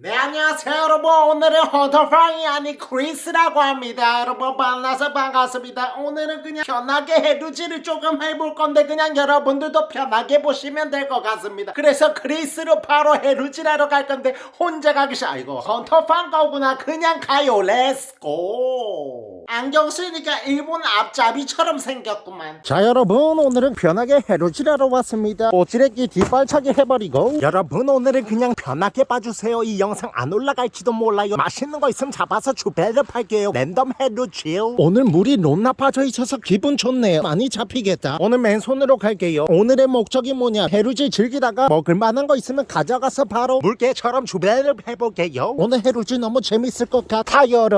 네 안녕하세요 여러분. 오늘은 헌터팡이 아닌 크리스라고 합니다. 여러분 만나서 반갑습니다. 오늘은 그냥 편하게 해루질을 조금 해볼 건데 그냥 여러분들도 편하게 보시면 될 것 같습니다. 그래서 크리스로 바로 해루질하러 갈 건데 혼자 가기 싫어 이거 헌터팡 거구나. 그냥 가요. Let's go 안경 쓰니까 일본 앞잡이처럼 생겼구만. 자 여러분 오늘은 편하게 해루질하러 왔습니다. 오지레기 뒷발차기 해버리고. 여러분 오늘은 그냥 편하게 봐주세요. 이 영상 안 올라갈지도 몰라요. 맛있는 거 있으면 잡아서 주배를 팔게요. 랜덤 해루질 오늘 물이 겁나 빠져 있어서 기분 좋네요. 많이 잡히겠다. 오늘 맨손으로 갈게요. 오늘의 목적이 뭐냐? 해루지 즐기다가 먹을 만한 거 있으면 가져가서 바로 물개처럼 주배를 해볼게요. 오늘 해루지 너무 재밌을 것 같아요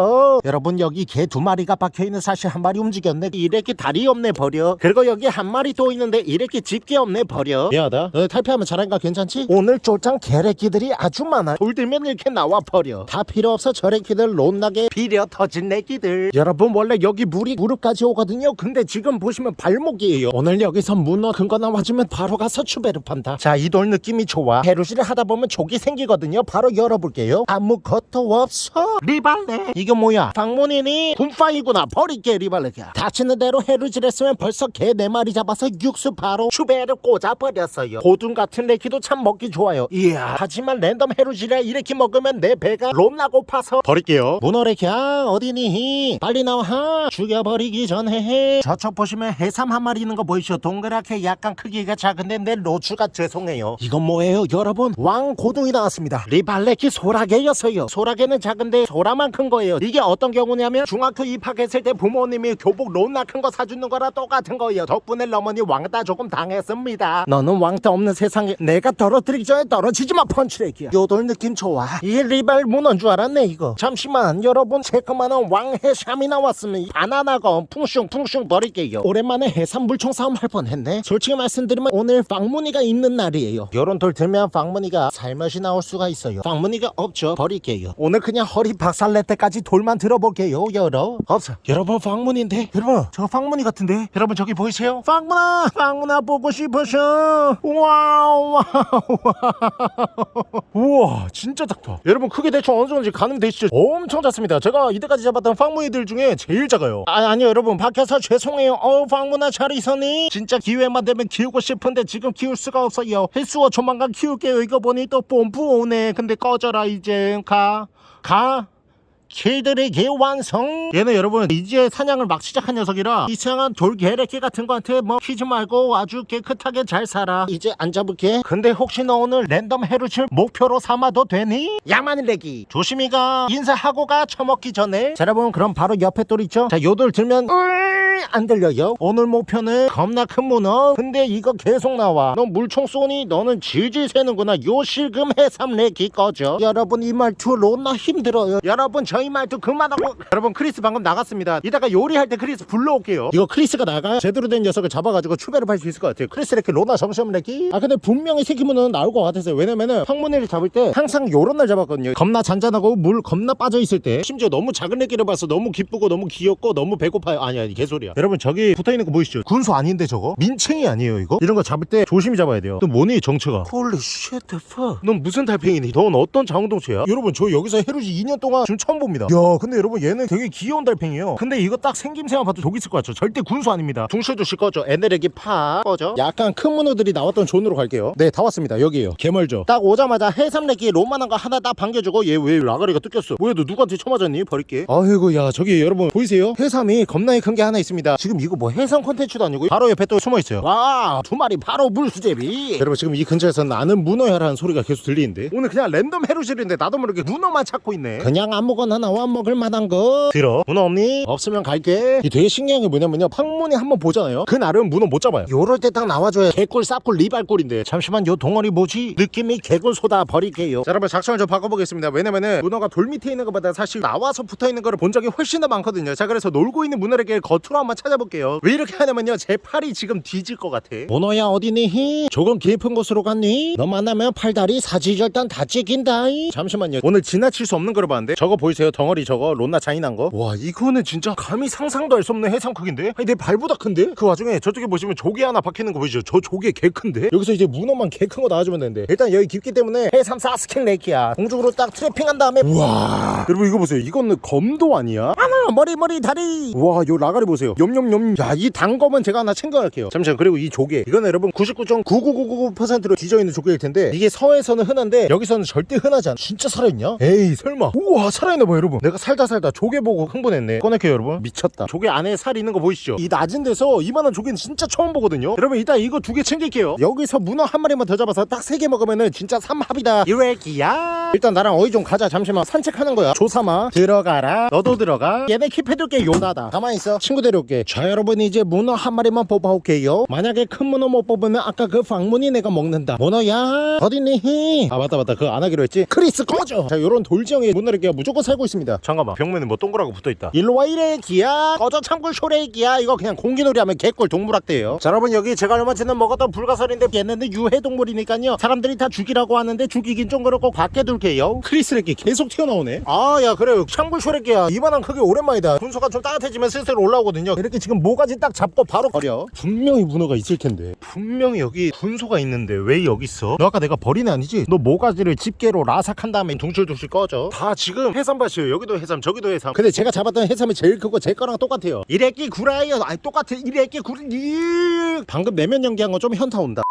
여러분 여기 개 두 마리 가 박혀있는 사실 한 마리 움직였네. 이렇게 다리 없네 버려. 그리고 여기 한 마리 또 있는데 이렇게 집게 없네 버려. 미안하다. 너 탈피하면 잘하니까 괜찮지? 오늘 쫄짱 개래끼들이 아주 많아. 돌 들면 이렇게 나와 버려. 다 필요 없어 저래끼들. 롯나게 비려 터진 내끼들. 여러분 원래 여기 물이 무릎까지 오거든요. 근데 지금 보시면 발목이에요. 오늘 여기서 문어 큰거 나와주면 바로 가서 추배를 판다. 자 이 돌 느낌이 좋아. 해루지를 하다 보면 족이 생기거든요. 바로 열어볼게요. 아무것도 없어. 리발레. 이게 뭐야? 방문이니 군파 이구나. 버릴게 리발레가 다치는 대로 해루질 했으면 벌써 개 네 마리 잡아서 육수 바로 추배를 꽂아버렸어요. 고둔 같은 레키도 참 먹기 좋아요. 이야 하지만 랜덤 해루질에 이렇게 먹으면 내 배가 롬나 고파서. 버릴게요. 문어 레키야 어디니? 빨리 나와. 죽여버리기 전에 저쪽 보시면 해삼 한 마리 있는 거 보이시죠? 동그랗게 약간 크기가 작은데 내 로추가 죄송해요. 이건 뭐예요? 여러분 왕고등이 나왔습니다. 리발레키 소라게였어요. 소라게는 작은데 소라만 큰 거예요. 이게 어떤 경우냐면 중학교 입 학했을 때 부모님이 교복 롬나 큰 거 사주는 거랑 똑같은 거예요. 덕분에 어머니 왕따 조금 당했습니다. 너는 왕따 없는 세상에 내가 떨어뜨리기 전에 떨어지지 마 펀치레기야. 요돌 느낌 좋아. 이 리발 문어인 줄 알았네 이거. 잠시만 여러분. 새까만 왕해삼이 나왔으면 이 바나나가 풍슝풍슝 버릴게요. 오랜만에 해삼 물총 싸움 할 뻔했네. 솔직히 말씀드리면 오늘 방문이가 있는 날이에요. 요런 돌 들면 방문이가 살며시 나올 수가 있어요. 방문이가 없죠. 버릴게요. 오늘 그냥 허리 박살낼 때까지 돌만 들어볼게요 여러 없어. 여러분 방문인데? 여러분. 저 방문이 같은데? 여러분 저기 보이세요? 방문아 방문아 보고 싶으셔 와우 와우. 우와 진짜 작다. 여러분 크게 대충 어느 정도인지 가늠 되시죠? 엄청 작습니다. 제가 이때까지 잡았던 방문이들 중에 제일 작아요. 아, 아니 여러분. 밖에서 죄송해요. 어 방문아 잘 있었니? 진짜 기회만 되면 키우고 싶은데 지금 키울 수가 없어요. 헬스워 조만간 키울게요. 이거 보니 또 뽐뿌 오네. 근데 꺼져라 이제 가 가 개들에게 완성. 얘는 여러분 이제 사냥을 막 시작한 녀석이라 이상한 돌개래끼 같은 거한테 뭐 피지 말고 아주 깨끗하게 잘 살아. 이제 안 잡을게. 근데 혹시 너 오늘 랜덤 해루칠 목표로 삼아도 되니? 양마늘레기. 조심히 가 인사하고 가 처먹기 전에. 자 여러분 그럼 바로 옆에 돌 있죠? 자 요 돌 들면 안 들려요. 오늘 목표는 겁나 큰 문어. 근데 이거 계속 나와. 너 물총 쏘니 너는 질질 새는구나. 요 실금 해삼 내기 꺼져. 여러분 이 말투 롯나 힘들어요. 여러분 저희 말투 그만하고. 여러분 크리스 방금 나갔습니다. 이따가 요리할 때 크리스 불러올게요. 이거 크리스가 나가 제대로 된 녀석을 잡아가지고 추배를 할 수 있을 것 같아요. 크리스 이렇게 로나 점점 내기? 아 근데 분명히 새끼 문어는 나올 것 같았어요. 왜냐면은 황문이를 잡을 때 항상 요런 날 잡았거든요. 겁나 잔잔하고 물 겁나 빠져있을 때. 심지어 너무 작은 애기를 봐서 너무 기쁘고 너무 귀엽고 너무 배고파요. 아니 아니 개소리야. 여러분 저기 붙어있는 거 보이시죠? 군소 아닌데 저거? 민챙이 아니에요 이거? 이런 거 잡을 때 조심히 잡아야 돼요. 또 뭐니 정체가? 홀리 쉣 넌 무슨 달팽이니? 넌 어떤 자웅동체야? 여러분 저 여기서 해루지 2년 동안 지금 처음 야 근데 여러분 얘는 되게 귀여운 달팽이에요. 근데 이거 딱 생김새만 봐도 독 있을 것 같죠? 절대 군소 아닙니다. 중실조실 꺼져 에네르기 파 꺼져 약간 큰 문어들이 나왔던 존으로 갈게요. 네 다 왔습니다. 여기에요. 개멀죠? 딱 오자마자 해삼레기 로만한 거 하나 딱 반겨주고 얘 왜 라가리가 뜯겼어? 뭐야 너 누구한테 쳐맞았니? 버릴게. 아이고 야 저기 여러분 보이세요? 해삼이 겁나게 큰 게 하나 있습니다. 지금 이거 뭐 해삼 콘텐츠도 아니고 바로 옆에 또 숨어있어요. 와 두 마리 바로 물수제비. 여러분 지금 이 근처에서 나는 문어야라는 소리가 계속 들리는데? 오늘 그냥 랜덤 해루질인데 나도 모르게 문어만 찾고 있네. 그냥 아무거나 나와 먹을 만한 거. 들어. 문어 없니? 없으면 갈게. 이게 되게 신기한 게 뭐냐면요. 팡문이 한번 보잖아요. 그날은 문어 못 잡아요. 요럴 때 딱 나와줘야 개꿀 쌉꿀 리발꿀인데. 잠시만 요 덩어리 뭐지? 느낌이 개꿀 소다 버릴게요. 자 여러분 작전을 좀 바꿔보겠습니다. 왜냐면은 문어가 돌 밑에 있는 것보다 사실 나와서 붙어있는 거를 본 적이 훨씬 더 많거든요. 자 그래서 놀고 있는 문어에게 겉으로 한번 찾아볼게요. 왜 이렇게 하냐면요. 제 팔이 지금 뒤질 것 같아. 문어야 어디니? 조금 깊은 곳으로 갔니? 너 만나면 팔다리 사지절단 다 찍힌다 잠시만요. 오늘 지나칠 수 없는 걸 봤는데 저거 보이세요 덩어리 저거 론나 잔인한 거와 이거는 진짜 감히 상상도 할 수 없는 해삼 크기인데 아니 내 발보다 큰데? 그 와중에 저쪽에 보시면 조개 하나 박히는 거 보이죠? 저 조개 개 큰데? 여기서 이제 문어만 개 큰 거 나와주면 되는데 일단 여기 깊기 때문에 해삼 사 스킨 레이키야 공중으로 딱 트래핑한 다음에 우와 여러분 이거 보세요 이거는 검도 아니야? 하나 머리 머리 다리 우와 요 라가리 보세요 염염염 야 이 단검은 제가 하나 챙겨갈게요 잠시만 그리고 이 조개 이거는 여러분 99.99999%로 뒤져있는 조개일 텐데 이게 서해에서는 흔한데 여기서는 절대 흔하지 않아 진짜 살아있냐? 에이 설마 우와 살아있나 봐 여러분. 내가 살다 살다 조개 보고 흥분했네. 꺼낼게요 여러분. 미쳤다. 조개 안에 살 있는 거 보이시죠? 이 낮은 데서 이만한 조개는 진짜 처음 보거든요. 여러분 이따 이거 두 개 챙길게요. 여기서 문어 한 마리만 더 잡아서 딱 세 개 먹으면은 진짜 삼합이다. 이래기야. 일단 나랑 어이 좀 가자. 잠시만. 산책하는 거야. 조삼아 들어가라. 너도 들어가. 얘네 킵해둘게. 요나다. 가만히 있어. 친구 데려올게. 자 여러분 이제 문어 한 마리만 뽑아올게요. 만약에 큰 문어 못 뽑으면 아까 그 방문이 내가 먹는다. 문어야. 어딨니? 아 맞다 맞다. 그거 안 하기로 했지. 크리스 꺼져. 자 요런 돌지형의 문어를 무조건 살고 있 습니다. 잠깐만. 벽면에 뭐 동그라고 붙어있다. 일로와 이래기야. 꺼져 참굴 쇼레기야. 이거 그냥 공기놀이 하면 개꿀 동물학대예요. 자 여러분 여기 제가 얼마 전에 먹었던 불가사리인데 얘네는 유해동물이니까요. 사람들이 다 죽이라고 하는데 죽이긴 좀 그렇고 밖에 둘게요. 크리스레기 계속 튀어나오네. 아 야 그래요 참굴 쇼레기야. 이만한 크기 오랜만이다. 분수가 좀 따뜻해지면 슬슬 올라오거든요. 이렇게 지금 모가지 딱 잡고 바로 버려. 분명히 문어가 있을 텐데. 분명히 여기 분소가 있는데 왜 여기 있어? 너 아까 내가 버린 애 아니지? 너 모가지를 집게로 라삭한 다음에 둥실둥실 꺼져. 다 지금 해삼밭이 에요. 여기도 해삼 저기도 해삼. 근데 제가 잡았던 해삼이 제일 크고 제 거랑 똑같아요. 이래끼 구라이어. 아니 똑같아 이래끼 구리 이 방금 내면 연기한 거좀 현타 온다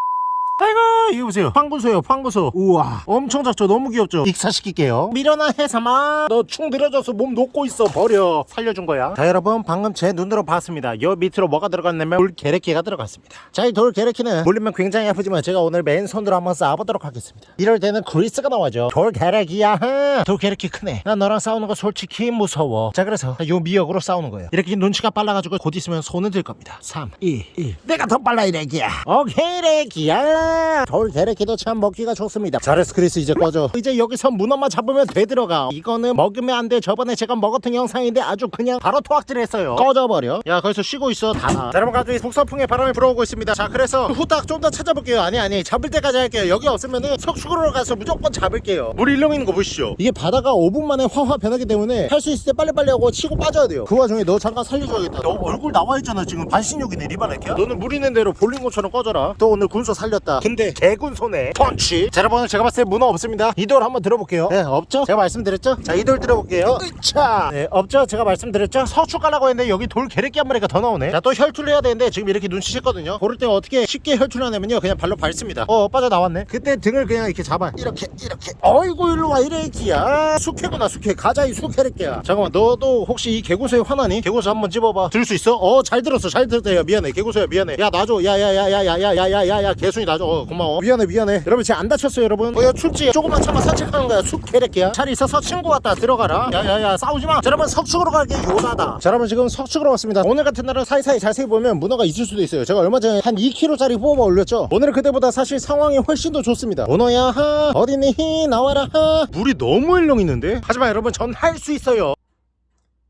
아이고 이거 보세요. 황구소요 황구소. 우와. 엄청 작죠? 너무 귀엽죠? 익사시킬게요. 미련한 해삼아 너충 들어져서 몸 녹고 있어. 버려. 살려준 거야. 자 여러분 방금 제 눈으로 봤습니다. 여 밑으로 뭐가 들어갔냐면 돌 게레키가 들어갔습니다. 자 이 돌 게레키는 물리면 굉장히 아프지만 제가 오늘 맨손으로 한번 쌓아보도록 하겠습니다. 이럴 때는 그리스가 나와죠 돌 게레키야. 돌 게레키 크네. 나 너랑 싸우는 거 솔직히 무서워. 자 그래서 요 미역으로 싸우는 거예요. 이렇게 눈치가 빨라가지고 곧 있으면 손을 들 겁니다. 3 2 1 내가 더 빨라 이래기야. 오케이 레기야 돌 게레키도 참 먹기가 좋습니다. 잘했어 크리스 이제 꺼져. 이제 여기서 문어만 잡으면 되들어가. 이거는 먹으면 안 돼. 저번에 제가 먹었던 영상인데 아주 그냥 바로 토악질 했어요. 꺼져버려. 야 거기서 쉬고 있어. 다나. 자, 여러분 갑자기 북서풍의 바람이 불어오고 있습니다. 자 그래서 후딱 좀 더 찾아볼게요. 아니 아니. 잡을 때까지 할게요. 여기 없으면은 석축으로 가서 무조건 잡을게요. 물 일렁이는 거 보시죠. 이게 바다가 5분 만에 화화 변하기 때문에 할 수 있을 때 빨리빨리 하고 치고 빠져야 돼요. 그 와중에 너 잠깐 살려줘야겠다. 너 얼굴 나와 있잖아 지금. 반신욕이네 리바레키야? 너는 물 있는 대로 볼링고처럼 꺼져라. 또 오늘 군소 살렸다 근데 개군소네 펀치 자 여러분 제가 봤을 때 문어 없습니다 이돌 한번 들어볼게요 네 없죠 제가 말씀드렸죠 자 이돌 들어볼게요 으차 네 없죠 제가 말씀드렸죠 서축 가라고 했는데 여기 돌 게레끼 한 마리가 더 나오네 자 또 혈투를 해야 되는데 지금 이렇게 눈치챘거든요 고를 때 어떻게 쉽게 혈투를 하냐면요 그냥 발로 밟습니다 어 빠져나왔네 그때 등을 그냥 이렇게 잡아 이렇게 이렇게 어이구 일로 와 이래기야 숙회구나 숙회 가자 이 숙회래끼야 잠깐만 너도 혹시 이 개구소에 화나니? 개구소 한번 집어봐 들 수 있어? 어 잘 들었어 잘 들었다 미안해 개구소야 미안해 야 놔줘 야야야야야야야야야야 개순이 놔줘 어 고마워. 미안해 미안해. 여러분 제가 안 다쳤어요 여러분. 어야 춥지 조금만 참아 산책하는 거야. 숙회래끼야 잘 있어서 친구 왔다. 들어가라. 야야야 싸우지마. 자 여러분 석축으로 갈게 요나다. 자 여러분 지금 석축으로 왔습니다. 오늘 같은 날은 사이사이 자세히 보면 문어가 있을 수도 있어요. 제가 얼마 전에 한 2kg짜리 뽑아 올렸죠? 오늘은 그때보다 사실 상황이 훨씬 더 좋습니다. 문어야 하. 어디니 나와라 하. 물이 너무 일렁 있는데? 하지만 여러분 전 할 수 있어요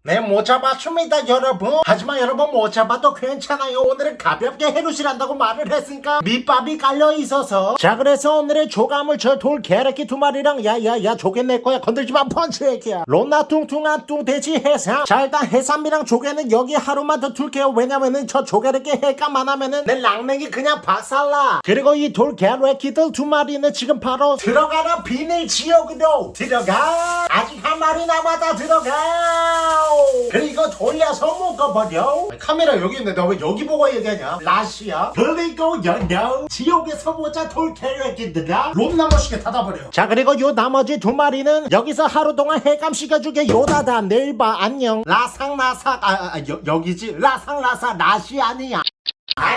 네, 못 잡아줍니다, 여러분. 하지만 여러분 못 잡아도 괜찮아요. 오늘은 가볍게 해루실한다고 말을 했으니까 밑밥이 깔려 있어서. 자, 그래서 오늘의 조감을 저돌 개래끼 두 마리랑 야야야 조개 내 거야 건들지 마 펀치 애기야. 로나 뚱뚱한 뚱돼지 해삼. 자, 일단 해삼이랑 조개는 여기 하루만 더 둘게요. 왜냐면은 저 조개래끼 해감만 하면은 내 랑냉이 그냥 박살나. 그리고 이 돌 개래끼들 두 마리는 지금 바로 들어가는 비닐 지역으로 들어가. 아직 한 마리 남았다 들어가. 그리고 돌려서 묶어버려. 카메라 여기 있는데 너왜 여기 보고 얘기하냐? 라시야 그리고 연령 지옥에서 모자 돌캐릭터들아 롬나머시게 닫아버려. 자 그리고 요 나머지 두 마리는 여기서 하루 동안 해감시켜주게 요다다 내일 봐 안녕. 라상라사 아, 아 여, 여기지? 라상라사 라시 아니야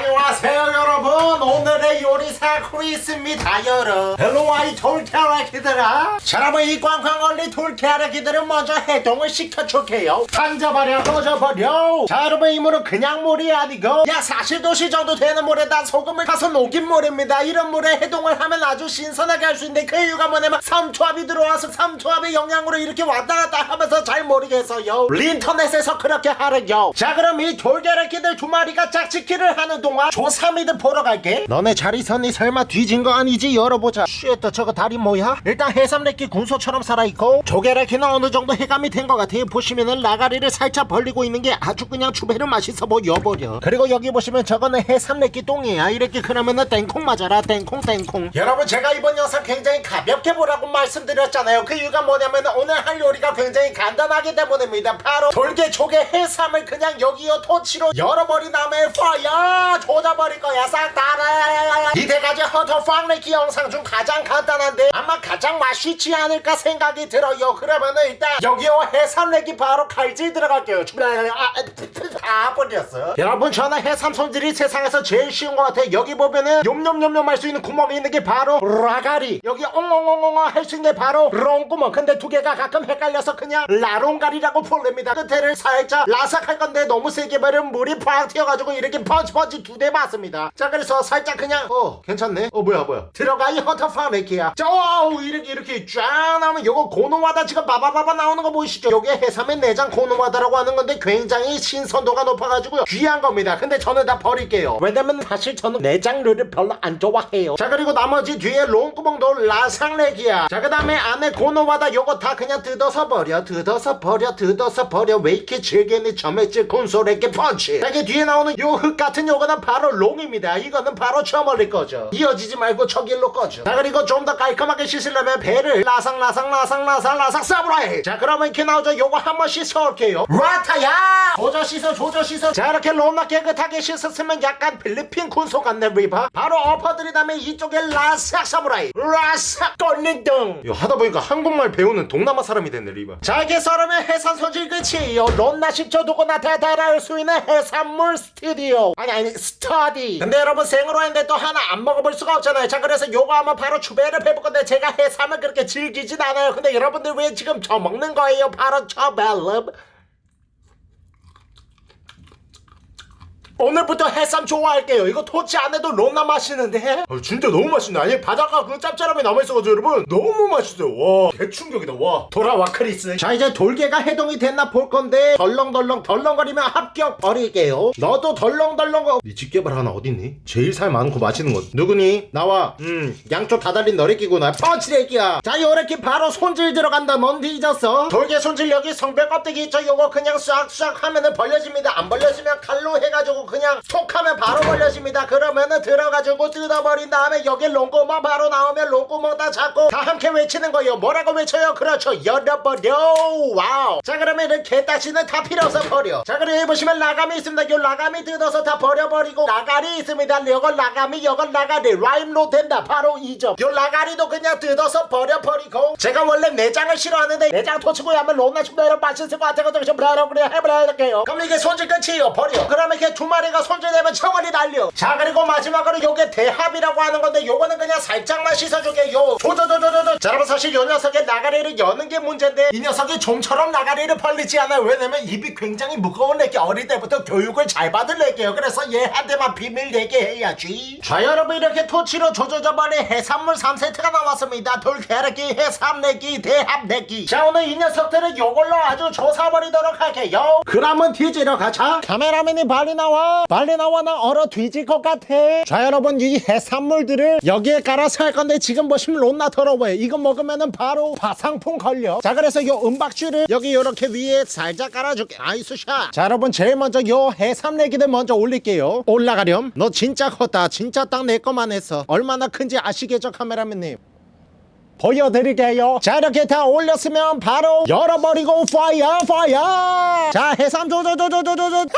안녕하세요 여러분. 오늘의 요리사 크리스입니다 여러분. 헬로와이 돌캐라기들아. 자 여러분 이 꽝꽝 걸린 돌캐라기들은 먼저 해동을 시켜줄게요. 던져버려 꺼져버려 자 여러분 이 물은 그냥 물이 아니고 약 40도씨 정도 되는 물에다 소금을 가서 녹인 물입니다. 이런 물에 해동을 하면 아주 신선하게 할 수 있는데 그 이유가 뭐냐면 삼초합이 들어와서 삼초합의 영향으로 이렇게 왔다 갔다 하면서 잘 모르겠어요. 인터넷에서 그렇게 하래요 자 그럼 이 돌게래끼들 두 마리가 짝짓기를 하는 동안 조사미들 보러 갈게. 너네 잘 있었니 설마 뒤진 거 아니지? 열어보자. 쉣 저거 다리 뭐야? 일단 해삼래끼 군소처럼 살아있고 조개래끼는 어느 정도 해감이 된 것 같아요 보시면은 라가리를 살짝 벌리고 있는 게 아주 그냥 주배를 맛있어 보여버려. 그리고 여기 보시면 저거는 해삼래끼 똥이야. 이렇게 그러면은 땡콩 맞아라. 땡콩 땡콩. 여러분 제가 이번 영상 굉장히 가볍게 보라고 말씀드렸잖아요. 그 이유가 뭐냐면 오늘 할 요리가 굉장히 간단하기 때문입니다. 바로 돌게 조개 해삼을 그냥 여기요 토치로 열어버린 다음에 파야 조져버릴 거야 싹 다. 이때까지 허터 팡레키 영상 중 가장 간단한데 아마 가장 맛있지 않을까 생각이 들어요. 그러면은 일단 여기요 해삼내기 바로 칼질 들어갈게요. 아, 아 버렸어. 여러분 저는 해삼 손질이 세상에서 제일 쉬운 것 같아요. 여기 보면은 욤욤욤욤 할수 있는 구멍이 있는 게 바로 라가리. 여기 엉엉엉엉 할 수 있는 게 바로 롱구멍. 근데 두 개가 가끔 헷갈려서 그냥 라롱가리라고 부릅니다. 끝에를 살짝 라삭할 건데 너무 세게 버리면 물이 팍 튀어가지고 이렇게 펀치펀치 두 대 맞습니다. 자 그래서 살짝 그냥 어 괜찮네. 어 뭐야 뭐야. 들어가 이 허터파메키야. 자 어우 이렇게 이렇게 쫙 나오면 요거 고노와다 지금 바바바바 나오는 거 보이시죠? 요게 해삼의 내장 고노와다라고 하는 건데 굉장히 신선도 가 높아가지고요. 귀한 겁니다. 근데 저는 다 버릴게요. 왜냐면 사실 저는 내장류를 별로 안 좋아해요. 자 그리고 나머지 뒤에 롱구멍도 라상렉이야. 자 그 다음에 안에 고노와다 요거 다 그냥 뜯어서 버려. 뜯어서 버려. 뜯어서 버려. 왜 이렇게 질기니 점액질 콘솔에게 펀치. 자 이게 뒤에 나오는 요 흙 같은 요거는 바로 롱입니다. 이거는 바로 쳐버릴 거죠. 이어지지 말고 저길로 꺼져. 자 그리고 좀 더 깔끔하게 씻으려면 배를 라상 라상 라상 라상 라상 사브라이. 자 그러면 이렇게 나오죠. 요거 한번 씻어올게요. 라타야. 조져 씻어 조져 씻어. 자 이렇게 롬나 깨끗하게 씻었으면 약간 필리핀 군소 같네 리바. 바로 엎어드린 다음에 이쪽에 라삭 사브라이. 라삭 꼴린등. 요 하다 보니까 한국말 배우는 동남아 사람이 됐네 리바. 자 이게 썰으면 해산 손질 끝이에요. 롬나 식초 누구나 대달할 수 있는 해산물 스튜디오. 아니 아니 스터디. 근데 여러분 생으로 했는데 또 하나 안 먹어볼 수가 없잖아요. 자 그래서 요거 한번 바로 주배를 해볼 건데 제가 해삼을 그렇게 즐기진 않아요. 근데 여러분들 왜 지금 저 먹는 거예요? 바로 저 벨름. 오늘부터 해삼 좋아할게요. 이거 토치 안 해도 롬나 맛있는데? 아, 진짜 너무 맛있네. 아니 바다가 그 짭짤함이 남아있어가지고 여러분 너무 맛있어요. 와 대충격이다. 와 돌아와 크리스. 자 이제 돌개가 해동이 됐나 볼 건데 덜렁덜렁 덜렁거리면 합격 버릴게요. 너도 덜렁덜렁 거. 네 집게발 하나 어딨니? 제일 살 많고 맛있는 거 누구니? 나와. 음 양쪽 다 달린 너리끼구나. 펀치레끼야. 자 요렇게 바로 손질 들어간다. 뭔 뒤졌어? 돌개 손질 여기 성별 껍데기 있죠? 요거 그냥 싹싹 하면은 벌려집니다. 안 벌려지면 칼로 해가지고 그냥 톡 하면 바로 벌려집니다. 그러면은 들어가지고 뜯어버린 다음에 여기 롱구멍 바로 나오면 롱구멍 다 잡고 다 함께 외치는 거예요. 뭐라고 외쳐요? 그렇죠. 열어버려. 와우. 자 그러면 이렇게 딱지는 다 필요 없어 버려. 자 그리고 여기 보시면 라감이 있습니다. 요 라감이 뜯어서 다 버려버리고 라가리 있습니다. 요건 라감이 요건 라가리 라임로 된다. 바로 이 점. 요 라가리도 그냥 뜯어서 버려버리고 제가 원래 내장을 싫어하는데 내장 토치고 하면 롱나 축배로 맛있을 것 같아가지고 좀 그래 해버려할게요. 그럼 이게 손질 끝이에요. 버려. 그러면 이렇게 두 마리가 손질되면 청원이 날려. 자 그리고 마지막으로 요게 대합이라고 하는 건데 요거는 그냥 살짝만 씻어주게 요. 조조조조조조. 자 여러분 사실 요 녀석의 나가리를 여는 게 문제인데 이 녀석이 좀처럼 나가리를 벌리지 않아요. 왜냐면 입이 굉장히 무거운 애기 어릴 때부터 교육을 잘 받을 애기예요. 그래서 얘한테만 비밀 얘기해야지. 자 여러분 이렇게 토치로 조조조번에 해산물 3세트가 나왔습니다. 돌캐르기 해삼내기 대합내기. 자 오늘 이 녀석들은 요걸로 아주 조사버리도록 할게요. 그러면 뒤지러 가자. 카메라맨이 빨리 나와. 빨리 나와 나 얼어 뒤질 것 같아. 자 여러분 이 해산물들을 여기에 깔아서 할 건데 지금 보시면 론나 더러워요. 이거 먹으면은 바로 화상풍 걸려. 자 그래서 요 은박지를 여기 요렇게 위에 살짝 깔아줄게. nice shot. 자 여러분 제일 먼저 요 해삼내기를 먼저 올릴게요. 올라가렴. 너 진짜 컸다. 진짜 딱내 거만 했어. 얼마나 큰지 아시겠죠 카메라맨님? 보여드릴게요. 자 이렇게 다 올렸으면 바로 열어버리고 파이어 파이어 자 해삼 조조조조조조조.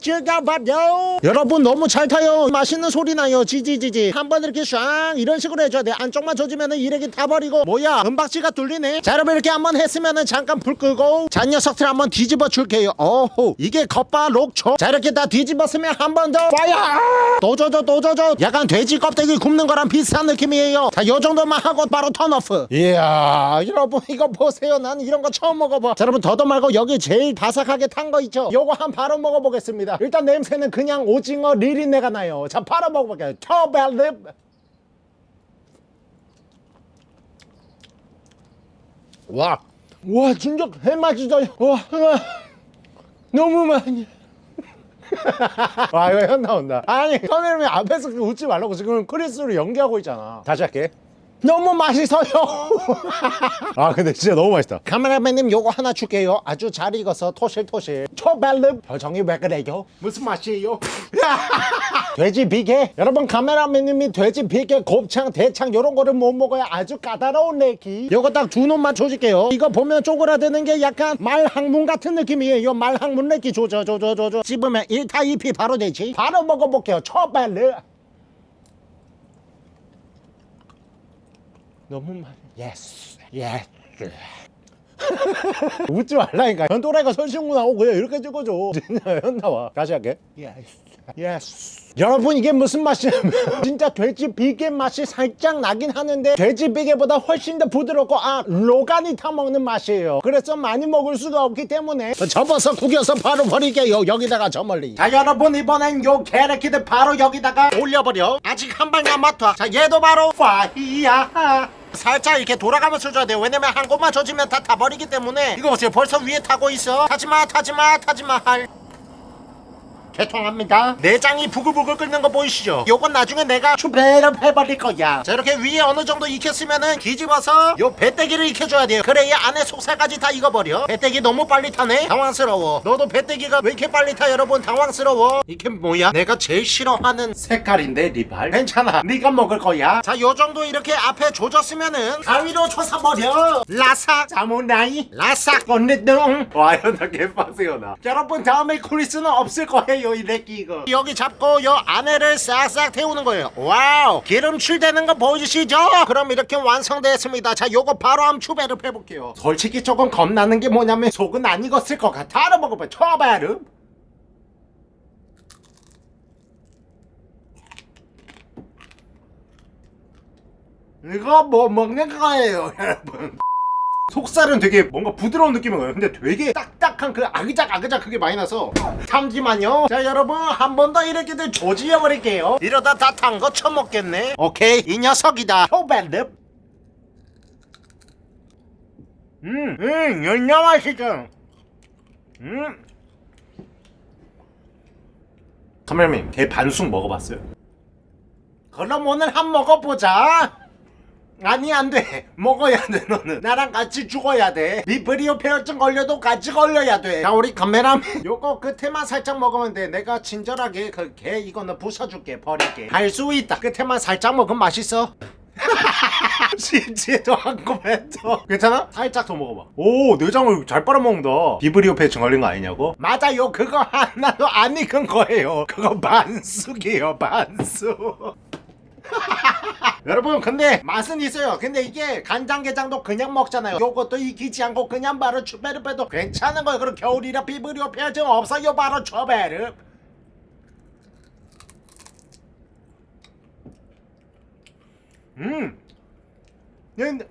즐겨봐요 여러분 너무 잘 타요. 맛있는 소리 나요. 지지지지. 한번 이렇게 샹 이런 식으로 해줘야 돼. 안쪽만 조지면은 이래기 타버리고. 뭐야 은박지가 뚫리네? 자 여러분 이렇게 한번 했으면 은 잠깐 불 끄고. 잔 녀석들 한번 뒤집어 줄게요. 어호 이게 겉바 록초? 자 이렇게 다 뒤집었으면 한 번 더 fire 또 져줘 약간 돼지 껍데기 굽는 거랑 비슷한 느낌이에요. 자 요정도만 하고 바로 turn off. 이야 여러분 이거 보세요. 나는 이런 거 처음 먹어봐. 자 여러분 더도 말고 여기 제일 바삭하게 탄 거 있죠? 요거 한 바로 먹어보겠습니다. 일단 냄새는 그냥 오징어 리린내가 나요. 자 바로 먹어볼게요. 터벨립 와, 와 진짜 해맛이다 와, 와 너무 많이. 와 이거 현 나온다. 아니 선생님이 앞에서 그 웃지 말라고 지금 크리스로 연기하고 있잖아. 다시 할게 너무 맛있어요. 아 근데 진짜 너무 맛있다. 카메라맨님 요거 하나 줄게요. 아주 잘 익어서 토실토실. 초벨름. 표정이 왜 그래요? 무슨 맛이에요? 돼지 비계? 여러분 카메라맨님이 돼지 비계 곱창 대창 요런 거를 못 먹어야 아주 까다로운 내기. 요거 딱 두 놈만 줘줄게요. 이거 보면 쪼그라드는 게 약간 말항문 같은 느낌이에요. 말항문 내기 줘줘줘줘줘 씹으면 1타 2피 바로 되지. 바로 먹어볼게요. 초벨름 너무 많이. 예스 예스 웃지 말라니까. 현 또라이가 설신구 나오고 그냥 이렇게 찍어줘. 진짜 현 나와. 다시 할게. 예스 예스 여러분 이게 무슨 맛이냐면 진짜 돼지 비계 맛이 살짝 나긴 하는데 돼지 비계보다 훨씬 더 부드럽고 아 로간이 타먹는 맛이에요. 그래서 많이 먹을 수가 없기 때문에 접어서 구겨서 바로 버릴게요 여기다가 저 멀리. 자 여러분 이번엔 요 게레키드 바로 여기다가 올려버려. 아직 한 발 남았다. 자 얘도 바로 파이야. 살짝 이렇게 돌아가면서 줘야 돼요. 왜냐면 한 곳만 젖으면 다 타버리기 때문에. 이거 보세요. 벌써 위에 타고 있어. 타지마 타지마 타지마. 할 죄송합니다. 내장이 부글부글 끓는 거 보이시죠? 요건 나중에 내가 추배를 해버릴 거야. 자 이렇게 위에 어느 정도 익혔으면은 뒤집어서 요 배때기를 익혀줘야 돼요. 그래야 안에 속살까지 다 익어버려. 배때기 너무 빨리 타네. 당황스러워. 너도 배때기가 왜 이렇게 빨리 타 여러분? 당황스러워. 이게 뭐야? 내가 제일 싫어하는 색깔인데 리발. 괜찮아. 네가 먹을 거야. 자 요정도 이렇게 앞에 조졌으면은 가위로 쳐서버려. 라삭. 사무나이. 라삭. 건네동 와요 나 개빡세요 나. 여러분 다음에 크리스는 없을 거예요 이 새끼 이거. 여기 잡고 요 안에를 싹싹 태우는 거예요. 와우 기름칠 되는 거 보이시죠? 그럼 이렇게 완성되었습니다. 자 요거 바로 한번 추배를 해볼게요. 솔직히 조금 겁나는 게 뭐냐면 속은 안 익었을 것 같아. 바로 먹어봐 초바르 이거 뭐 먹는 거예요 여러분 속살은 되게 뭔가 부드러운 느낌이 나요. 근데 되게 딱딱한 그 아그작 아그작 그게 많이 나서. 잠시만요. 자 여러분 한 번 더 이렇게 들 조지어 버릴게요. 이러다 다 탄 거 처먹겠네. 오케이 이 녀석이다. 효벨립 음, 음, 연냐 맛이죠. 음. 카메라맨 개 반숙 먹어봤어요? 그럼 오늘 한 먹어보자 아니 안돼. 먹어야 돼 너는. 나랑 같이 죽어야 돼. 비브리오 폐혈증 걸려도 같이 걸려야 돼자 우리 카메라맨. 요거 끝에만 살짝 먹으면 돼. 내가 친절하게 그 개 이거는 부숴줄게 버릴게. 할 수 있다. 끝에만 살짝 먹으면 맛있어. 진지도 않고 뱉어. 괜찮아? 살짝 더 먹어봐. 오 내장을 잘 빨아먹는다. 비브리오 폐혈증 걸린 거 아니냐고? 맞아요. 그거 하나도 안 익은 거예요. 그거 반숙이에요 반숙 여러분 근데 맛은 있어요. 근데 이게 간장게장도 그냥 먹잖아요. 요것도 익히지 않고 그냥 바로 추베르 빼도 괜찮은 거예요. 그리고 겨울이라 비브리오 폐혈증 없어요. 바로 추베르. 음. 근데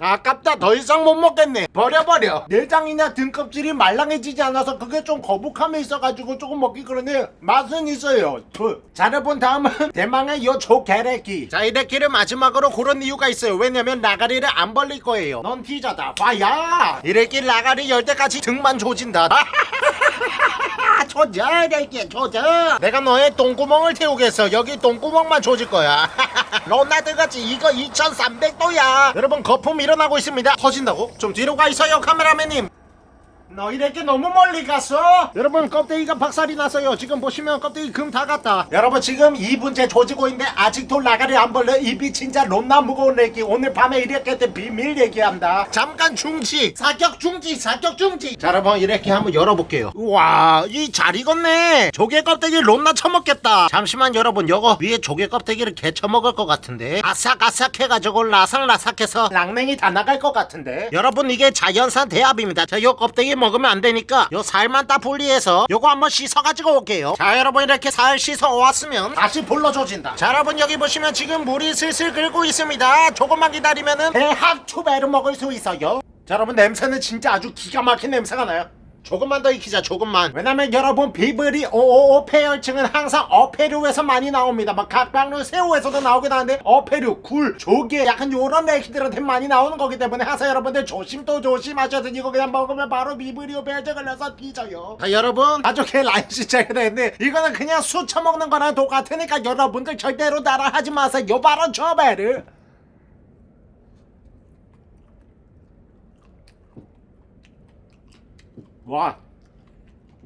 아깝다. 더 이상 못 먹겠네. 버려버려. 내장이나 등껍질이 말랑해지지 않아서 그게 좀 거북함이 있어가지고 조금 먹기 그러네. 맛은 있어요. 그. 자 여러분 다음은 대망의 요 조개래기. 자 이래기를 마지막으로 고른 이유가 있어요. 왜냐면 나가리를 안 벌릴 거예요. 넌 티저다. 봐야! 이래기 나가리 열 때까지 등만 조진다. 조져 이래기 조져. 내가 너의 똥구멍을 태우겠어. 여기 똥구멍만 조질 거야. 로나드같이 이거 2300도야. 여러분 거품 일어나고 있습니다 터진다고? 좀 뒤로 가 있어요 카메라맨님 너 이렇게 너무 멀리 갔어? 여러분 껍데기가 박살이 났어요. 지금 보시면 껍데기 금 다 갔다. 여러분 지금 2분째 조지고 있는데 아직도 나가리 안 벌려? 입이 진짜 롬나 무거운 얘기. 오늘 밤에 이렇게 때 비밀 얘기한다. 잠깐 중지. 사격 중지 사격 중지. 자 여러분 이렇게 한번 열어볼게요. 우와 이 잘 익었네. 조개 껍데기 롬나 처먹겠다. 잠시만 여러분. 요거 위에 조개 껍데기를 개쳐 먹을 것 같은데. 아삭아삭 해가지고 라삭라삭해서 랑냉이 다 나갈 것 같은데. 여러분 이게 자연산 대합입니다. 자 요 껍데기 먹으면 안 되니까 요 살만 딱 분리해서 요거 한번 씻어가지고 올게요. 자 여러분 이렇게 살 씻어 왔으면 다시 불러줘진다. 자 여러분 여기 보시면 지금 물이 슬슬 끓고 있습니다. 조금만 기다리면은 대합 추배를 먹을 수 있어요. 자 여러분 냄새는 진짜 아주 기가 막힌 냄새가 나요 조금만 더 익히자 조금만. 왜냐면 여러분 비브리 오오오 폐혈증은 항상 어패류에서 많이 나옵니다. 막 각방류 새우에서도 나오긴 하는데 어패류 굴 조개 약간 요런 애기들한테 많이 나오는 거기 때문에 항상 여러분들 조심 또 조심하셔야 돼 이거 그냥 먹으면 바로 비브리오 폐혈증 걸려서 뒤져요. 자 여러분. 가족의 라인 시작이 되는데 이거는 그냥 수 처먹는 거랑 똑같으니까 여러분들 절대로 따라하지 마세요. 바로 저배를 와,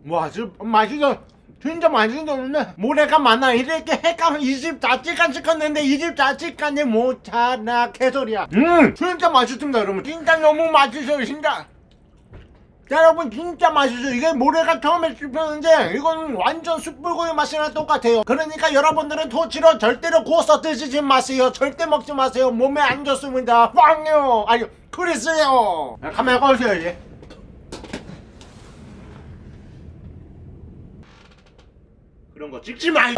와, 진짜 맛있어. 진짜 맛있었는데 모래가 많아. 이렇게 헷갈면 이 집 자취까지 찍었는데 이 집 자취까지 못하나 개소리야. 음! 진짜 맛있습니다 여러분. 진짜 너무 맛있어요 진짜. 자, 여러분 진짜 맛있어요. 이게 모래가 처음에 씹혔는데 이건 완전 숯불고기 맛이랑 똑같아요. 그러니까 여러분들은 토치로 절대로 구워서 드시지 마세요. 절대 먹지 마세요. 몸에 안 좋습니다. 빵요! 아니 크리스요. 야, 카메라 꺼주세요 이제 그런 거 찍지 마!